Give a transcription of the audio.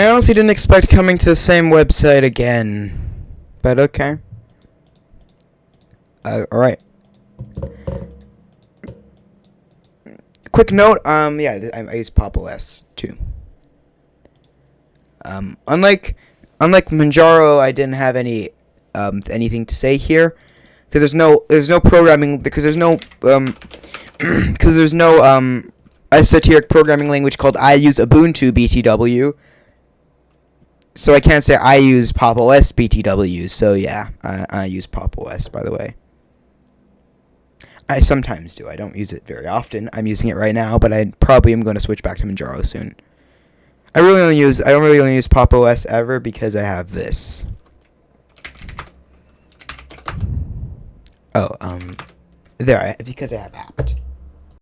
I honestly didn't expect coming to the same website again. But okay. Uh, alright. Quick note, um, yeah, I, I use Pop OS too. Um, unlike, unlike Manjaro, I didn't have any, um, anything to say here. Because there's no, there's no programming, because there's no, um, because there's no, um, esoteric programming language called I use Ubuntu BTW. So I can't say I use Pop OS BTW. So yeah, I, I use Pop OS by the way. I sometimes do. I don't use it very often. I'm using it right now, but I probably am going to switch back to Manjaro soon. I really only use I don't really only use Pop OS ever because I have this. Oh, um, there I because I have apt.